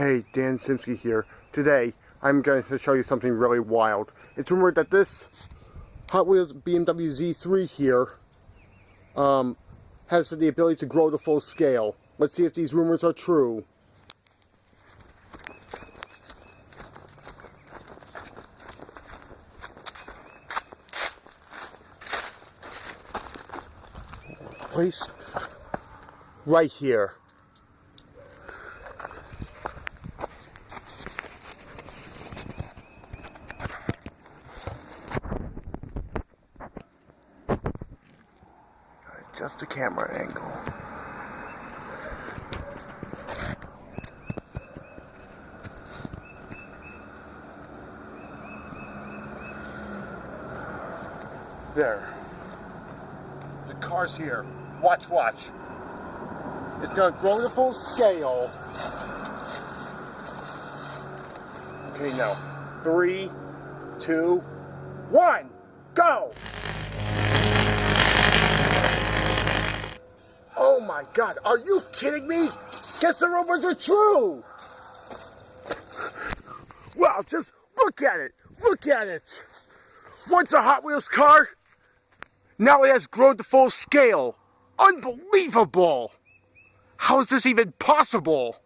Hey, Dan Simsky here. Today, I'm going to show you something really wild. It's rumored that this Hot Wheels BMW Z3 here um, has the ability to grow to full scale. Let's see if these rumors are true. Place right here. Just the camera angle. There. The car's here. Watch, watch. It's gonna grow to full scale. Okay, now. Three, two, one, my god, are you kidding me? Guess the rumors are true! Well, just look at it! Look at it! Once a Hot Wheels car, now it has grown to full scale. Unbelievable! How is this even possible?